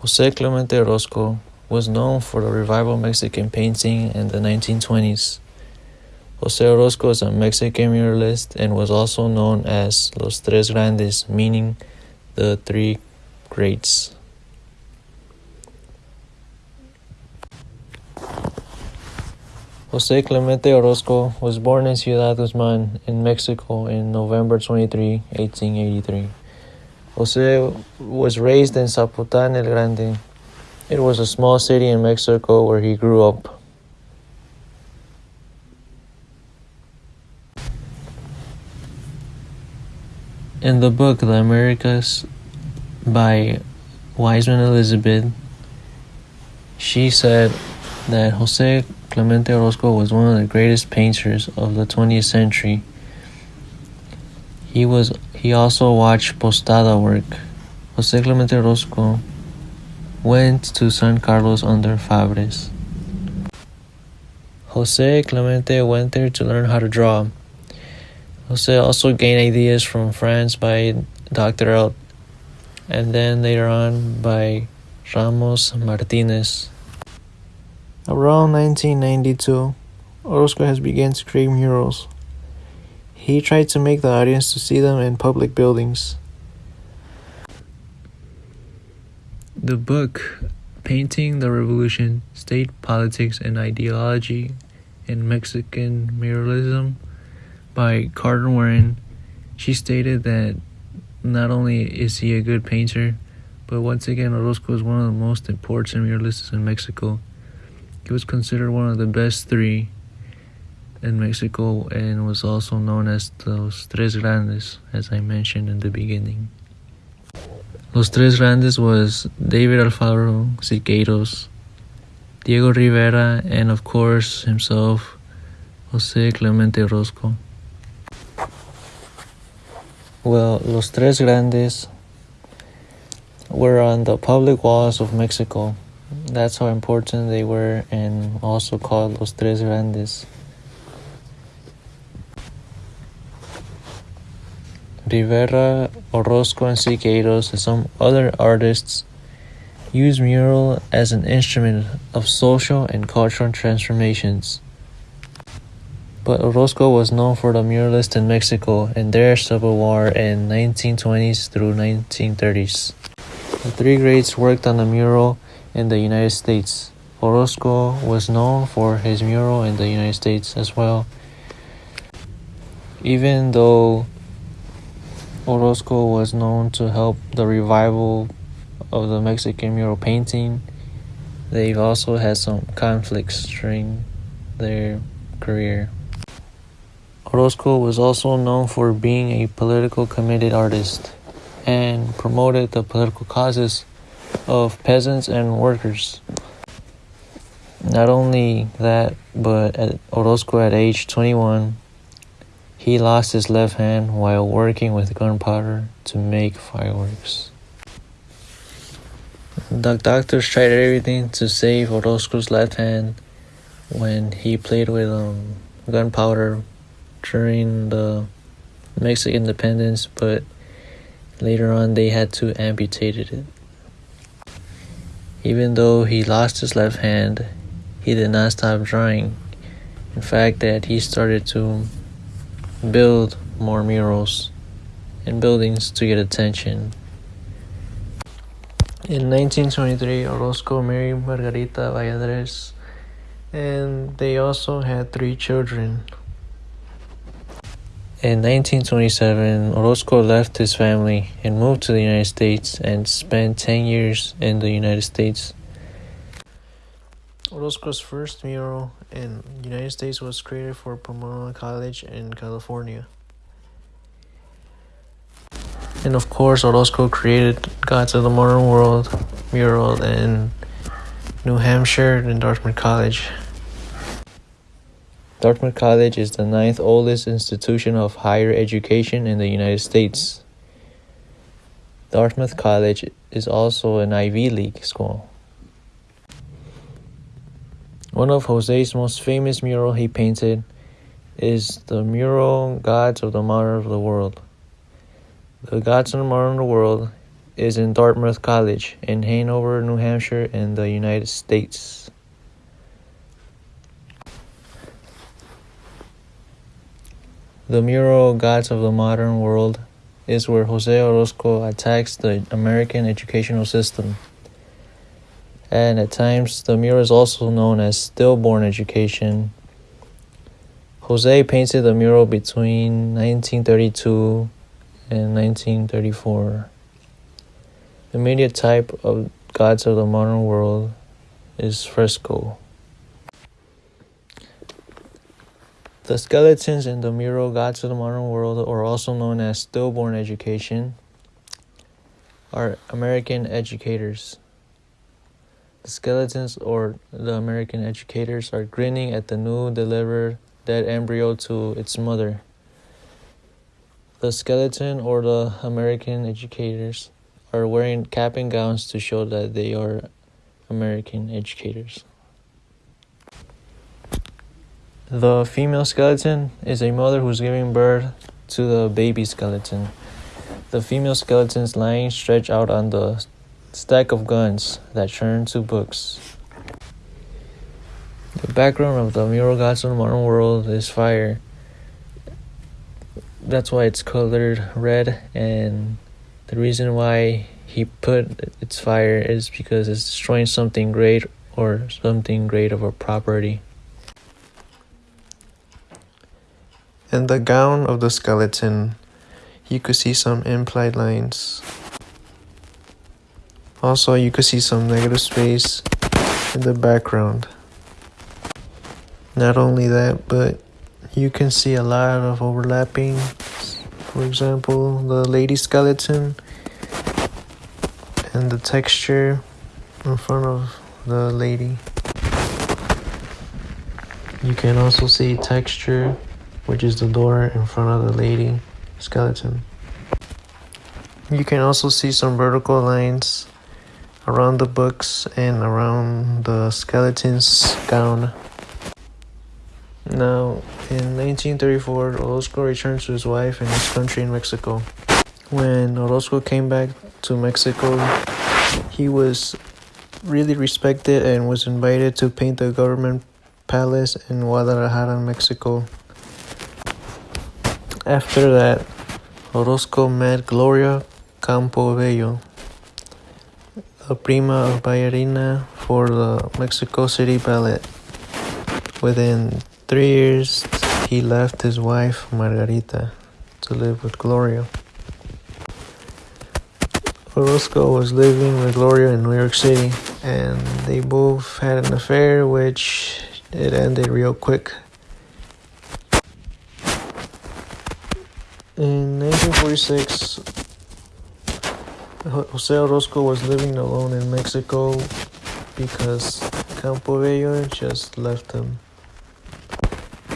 Jose Clemente Orozco was known for the revival Mexican painting in the 1920s. Jose Orozco is a Mexican muralist and was also known as Los Tres Grandes, meaning the three greats. Jose Clemente Orozco was born in Ciudad Guzman in Mexico in November 23, 1883. Jose was raised in Zapotlán el Grande. It was a small city in Mexico where he grew up. In the book The Americas by Wiseman Elizabeth, she said that Jose Clemente Orozco was one of the greatest painters of the 20th century. He was he also watched Posada work. Jose Clemente Orozco went to San Carlos under Fabres. Jose Clemente went there to learn how to draw. Jose also gained ideas from France by Dr. And then later on by Ramos Martinez. Around 1992, Orozco has begun to create murals. He tried to make the audience to see them in public buildings. The book, Painting the Revolution State Politics and Ideology in Mexican Muralism, by Carter Warren, she stated that not only is he a good painter, but once again, Orozco is one of the most important muralists in Mexico. He was considered one of the best three in Mexico and was also known as Los Tres Grandes, as I mentioned in the beginning. Los Tres Grandes was David Alfaro Siqueiros, Diego Rivera, and of course himself, Jose Clemente Orozco. Well, Los Tres Grandes were on the public walls of Mexico. That's how important they were, and also called Los Tres Grandes. Rivera, Orozco, and Siqueiros, and some other artists use mural as an instrument of social and cultural transformations. But Orozco was known for the muralists in Mexico and their civil war in 1920s through 1930s. The three greats worked on the mural in the United States. Orozco was known for his mural in the United States as well. Even though Orozco was known to help the revival of the Mexican mural painting, they've also had some conflicts during their career. Orozco was also known for being a political committed artist and promoted the political causes of peasants and workers. Not only that, but at Orozco at age 21, he lost his left hand while working with gunpowder to make fireworks. The doctors tried everything to save Orozco's left hand when he played with um, gunpowder during the Mexican independence, but later on they had to amputate it. Even though he lost his left hand, he did not stop drawing. In fact, that he started to build more murals and buildings to get attention. In 1923, Orozco married Margarita Valladares, and they also had three children. In 1927, Orozco left his family and moved to the United States and spent 10 years in the United States. Orozco's first mural in the United States was created for Pomona College in California. And of course, Orozco created Gods of the Modern World mural in New Hampshire and Dartmouth College. Dartmouth College is the ninth oldest institution of higher education in the United States. Dartmouth College is also an Ivy League school. One of Jose's most famous mural he painted is the mural Gods of the Modern World. The Gods of the Modern World is in Dartmouth College in Hanover, New Hampshire, in the United States. The mural Gods of the Modern World is where Jose Orozco attacks the American educational system. And at times, the mural is also known as stillborn education. Jose painted the mural between 1932 and 1934. The media type of Gods of the Modern World is fresco. The skeletons in the mural Gods of the Modern World, or also known as stillborn education, are American educators. The skeletons or the American educators are grinning at the new delivered dead embryo to its mother. The skeleton or the American educators are wearing cap and gowns to show that they are American educators. The female skeleton is a mother who's giving birth to the baby skeleton. The female skeleton is lying stretched out on the stack of guns that turn to books. The background of the mural gods of the modern world is fire. That's why it's colored red, and the reason why he put its fire is because it's destroying something great or something great of a property. In the gown of the skeleton, you could see some implied lines. Also, you could see some negative space in the background. Not only that, but you can see a lot of overlapping. For example, the lady skeleton and the texture in front of the lady. You can also see texture which is the door in front of the lady skeleton. You can also see some vertical lines around the books and around the skeleton's gown. Now, in 1934, Orozco returned to his wife and his country in Mexico. When Orozco came back to Mexico, he was really respected and was invited to paint the government palace in Guadalajara, Mexico. After that, Orozco met Gloria Campobello, a prima ballerina for the Mexico City Ballet. Within three years, he left his wife, Margarita, to live with Gloria. Orozco was living with Gloria in New York City, and they both had an affair, which it ended real quick. In 1946, Jose Orozco was living alone in Mexico because Campo Campobello just left him.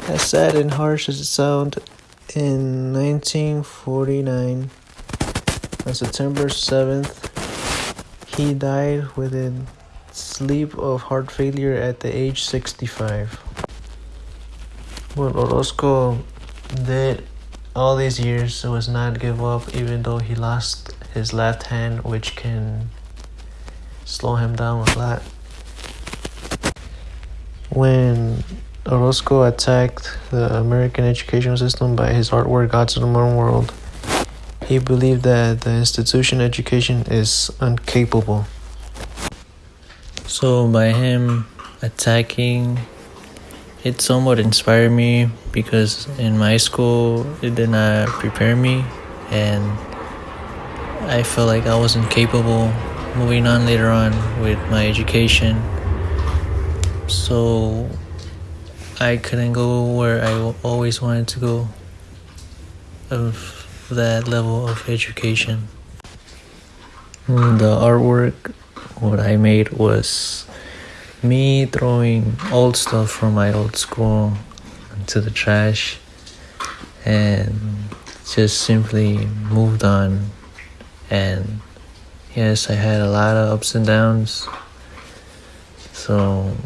As sad and harsh as it sounds, in 1949, on September 7th, he died within sleep of heart failure at the age 65. What Orozco did all these years was not give up even though he lost his left hand which can slow him down a lot. When Orozco attacked the American education system by his artwork Gods of the Modern World he believed that the institution education is incapable. So by him attacking it somewhat inspired me because in my school it did not prepare me and I felt like I wasn't capable moving on later on with my education. So I couldn't go where I always wanted to go of that level of education. The artwork what I made was me throwing old stuff from my old school into the trash and just simply moved on and yes i had a lot of ups and downs. So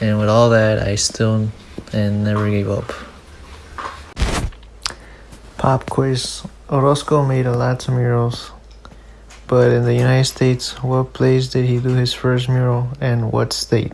and with all that i still and never gave up. Pop quiz. Orozco made a lot of murals But in the United States, what place did he do his first mural and what state?